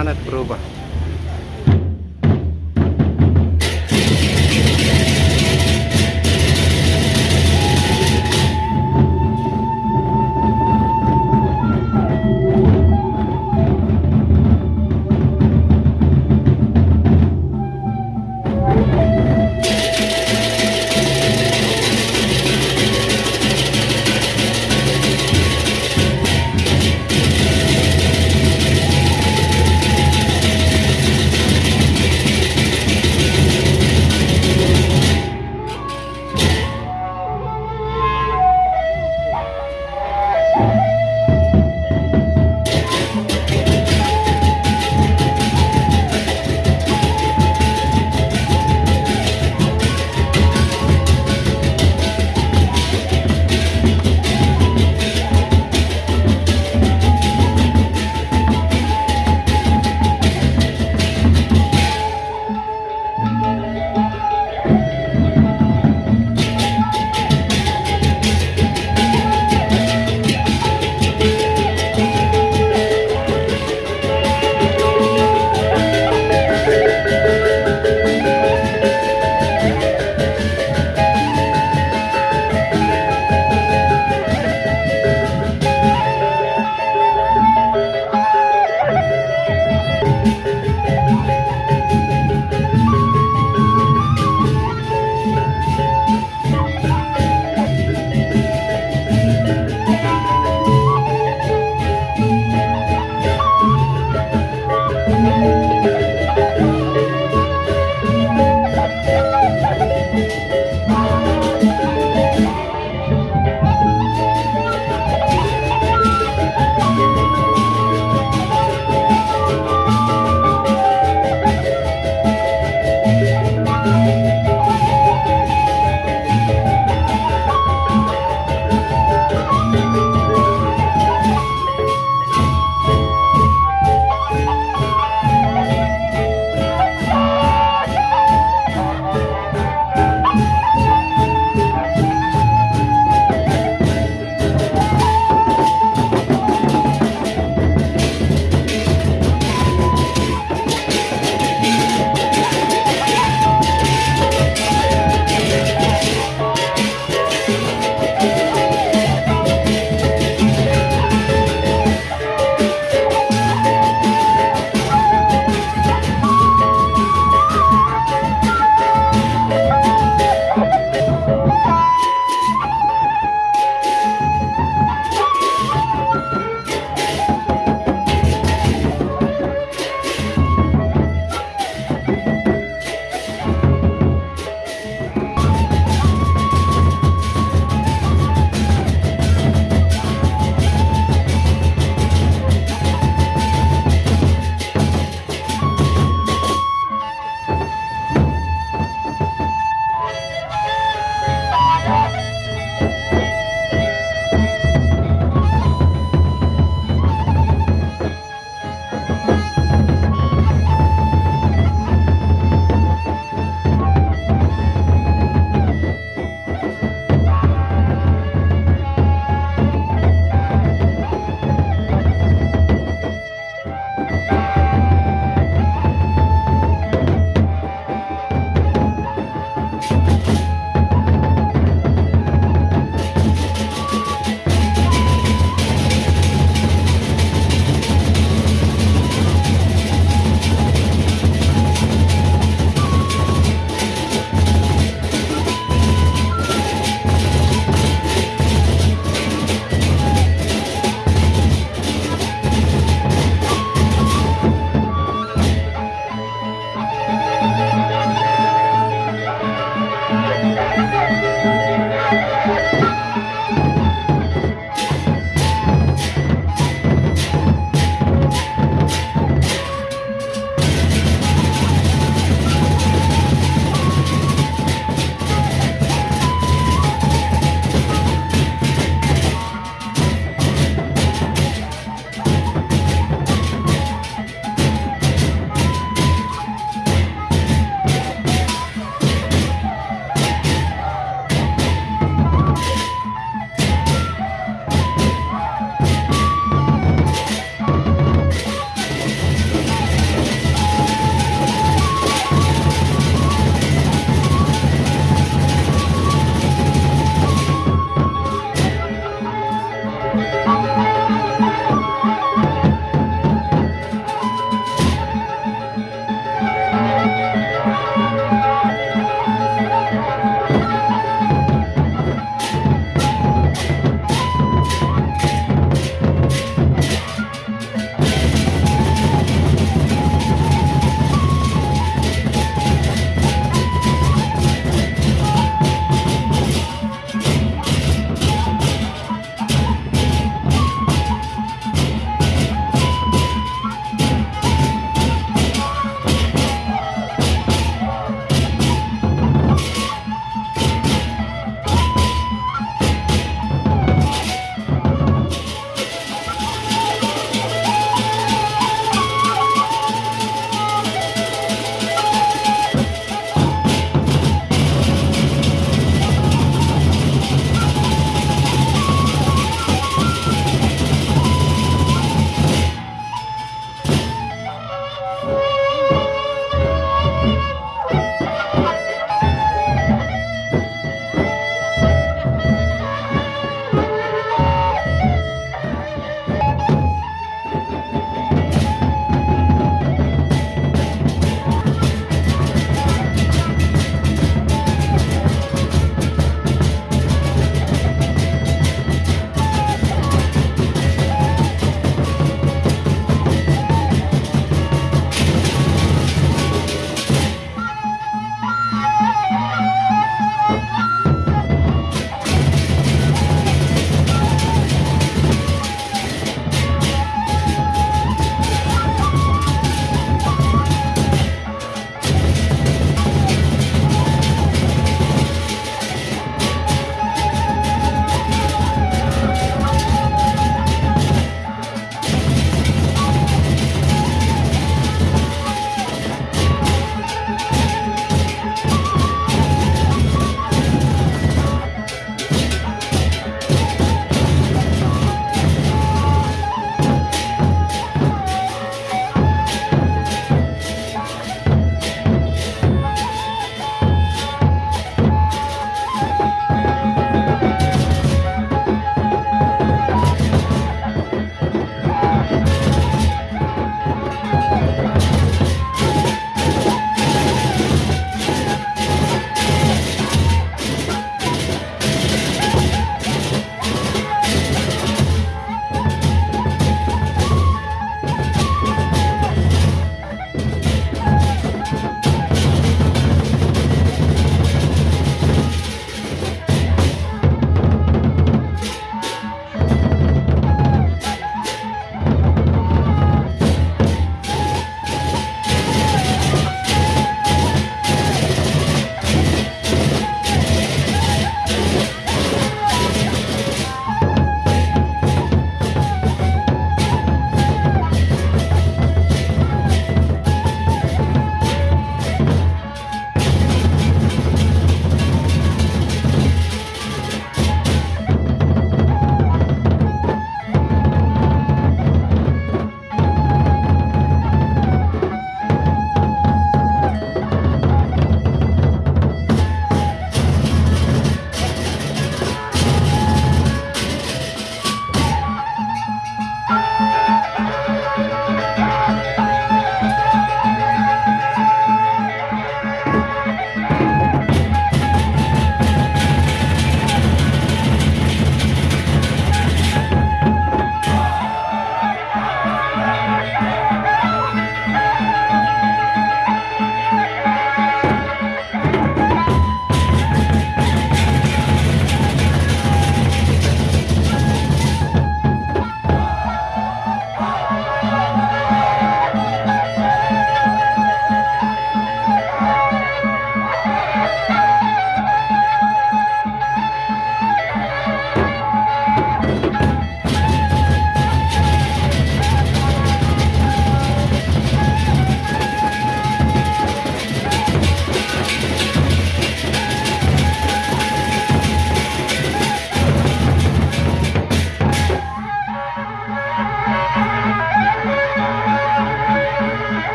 sangat berubah.